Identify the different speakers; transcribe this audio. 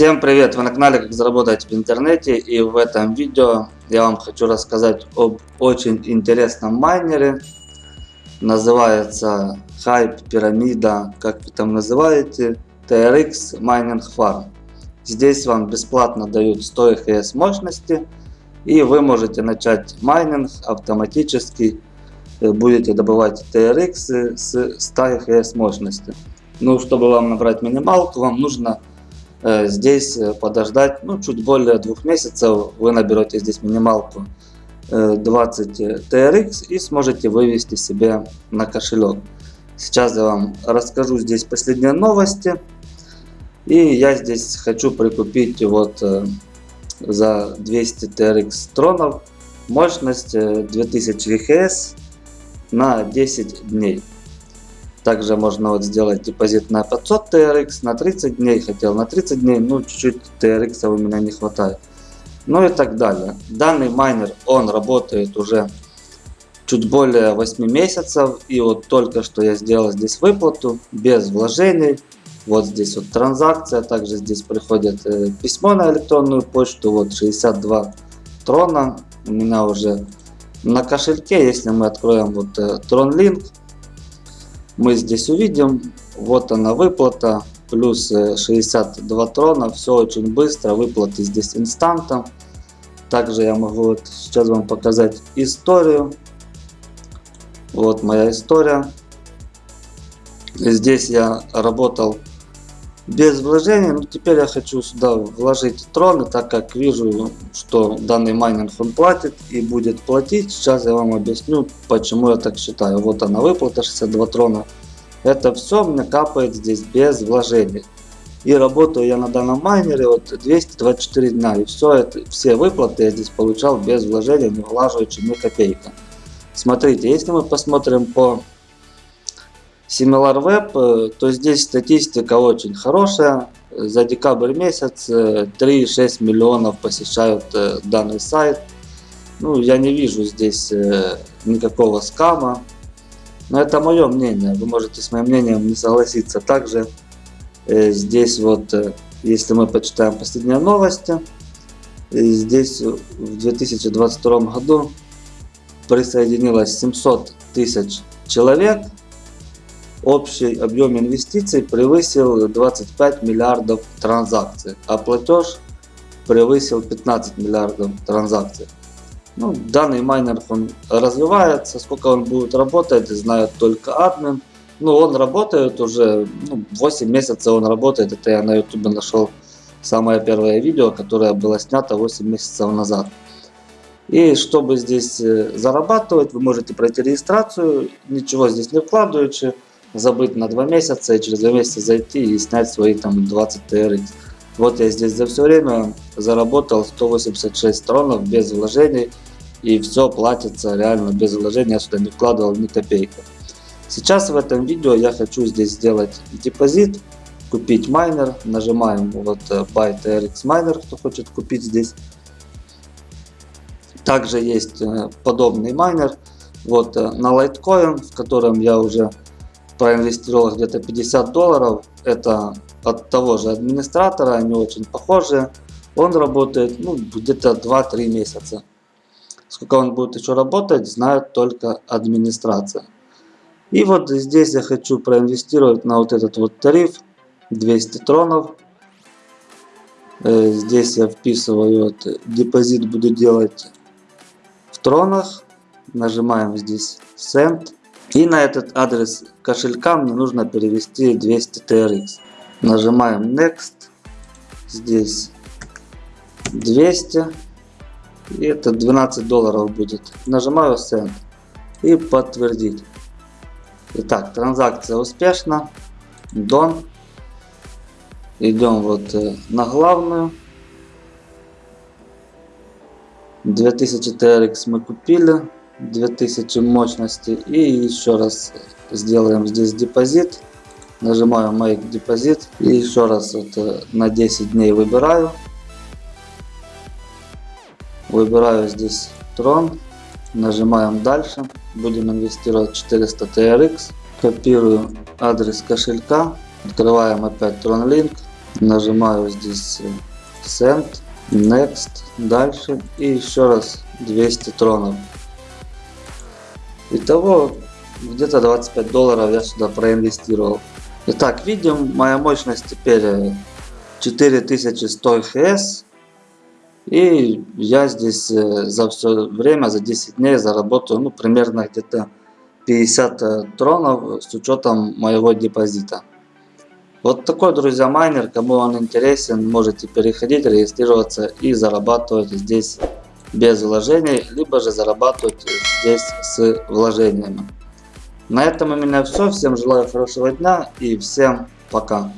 Speaker 1: Всем привет! Вы на канале Как заработать в интернете и в этом видео я вам хочу рассказать об очень интересном майнере. Называется Hype Пирамида, как вы там называете, TRX Mining Farm. Здесь вам бесплатно дают 100 EHS мощности и вы можете начать майнинг автоматически. Э, будете добывать TRX с 100 EHS мощности. Ну, чтобы вам набрать минималку, вам нужно здесь э, подождать ну, чуть более двух месяцев. Вы наберете здесь минималку 20 э, TRX и сможете вывести себе на кошелек. Сейчас я вам расскажу здесь последние новости. И я здесь хочу прикупить вот за 200 TRX тронов мощность 2000 ГХС на 10 дней. Также можно вот сделать депозит на 500 TRX на 30 дней. Хотел на 30 дней, ну чуть-чуть TRX у меня не хватает. Ну и так далее. Данный майнер, он работает уже чуть более 8 месяцев. И вот только что я сделал здесь выплату без вложений. Вот здесь вот транзакция. Также здесь приходит э, письмо на электронную почту. Вот 62 трона у меня уже на кошельке. Если мы откроем вот э, TronLink мы здесь увидим, вот она выплата, плюс 62 э, трона, все очень быстро, выплаты здесь инстантом. Также я могу вот сейчас вам показать историю. Вот моя история. Здесь я работал без вложений. Но теперь я хочу сюда вложить троны, так как вижу, что данный майнинг он платит и будет платить. Сейчас я вам объясню, почему я так считаю. Вот она выплата 62 трона. Это все мне капает здесь без вложений. И работаю я на данном майнере вот 224 дня. И все это, все выплаты я здесь получал без вложений, не влаживаючи ни копейка. Смотрите, если мы посмотрим по SimilarWeb, э, то здесь статистика очень хорошая. За декабрь месяц 3,6 э, миллионов посещают э, данный сайт. Ну, я не вижу здесь никакого скама. Но это мое мнение. Вы можете с моим мнением не согласиться. Также здесь вот, если мы почитаем последние новости, здесь в 2022 году присоединилось 700 тысяч человек Общий объем инвестиций превысил 25 миллиардов транзакций, а платеж превысил 15 миллиардов транзакций. Ну, данный майнер он развивается, сколько он будет работать, знает только админ. Ну, он работает уже, ну, 8 месяцев он работает, это я на ютубе нашел самое первое видео, которое было снято 8 месяцев назад. И чтобы здесь э, зарабатывать, вы можете пройти регистрацию, ничего здесь не вкладываючи забыть на 2 месяца и через 2 месяца зайти и снять свои там 20 TRX. Вот я здесь за все время заработал 186 тронов без вложений и все платится реально без вложений, я сюда не вкладывал ни копейки. Сейчас в этом видео я хочу здесь сделать депозит, купить майнер, нажимаем вот э, Buy TRX Miner, кто хочет купить здесь. Также есть э, подобный майнер вот э, на Litecoin, в котором я уже проинвестировал где-то 50 долларов. Это от того же администратора, они очень похожи. Он работает ну, где-то 2-3 месяца. Сколько он будет еще работать, знает только администрация. И вот здесь я хочу проинвестировать на вот этот вот тариф 200 тронов. Э, здесь я вписываю вот, депозит буду делать в тронах. Нажимаем здесь Send. И на этот адрес кошелька мне нужно перевести 200 TRX. Нажимаем Next. Здесь 200. И это 12 долларов будет. Нажимаю Send. И подтвердить. Итак, транзакция успешна. Done. Идем вот э, на главную. 2000 TRX мы купили. 2000 мощности. И еще раз сделаем здесь депозит. Нажимаю Make депозит. И еще раз вот на 10 дней выбираю. Выбираю здесь трон. Нажимаем дальше. Будем инвестировать 400 TRX. Копирую адрес кошелька. Открываем опять TronLink. Нажимаю здесь э, Send, Next, дальше и еще раз 200 тронов. Итого где-то 25 долларов я сюда проинвестировал. Итак, видим, моя мощность теперь 4100 хс. И я здесь э, за все время, за 10 дней заработаю ну, примерно где-то 50 э, тронов с учетом моего депозита. Вот такой, друзья, майнер. Кому он интересен, можете переходить, регистрироваться и зарабатывать здесь без вложений, либо же зарабатывать здесь с вложениями. На этом у меня все. Всем желаю хорошего дня и всем пока.